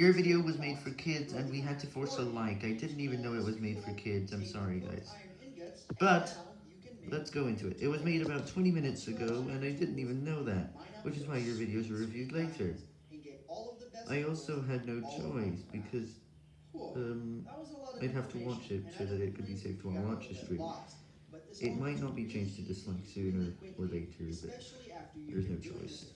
Your video was made for kids, and we had to force a like. I didn't even know it was made for kids. I'm sorry, guys. But, let's go into it. It was made about 20 minutes ago, and I didn't even know that, which is why your videos are reviewed later. I also had no choice, because, um, I'd have to watch it so that it could be saved to our watch history. It might not be changed to dislike sooner or later, but there's no choice.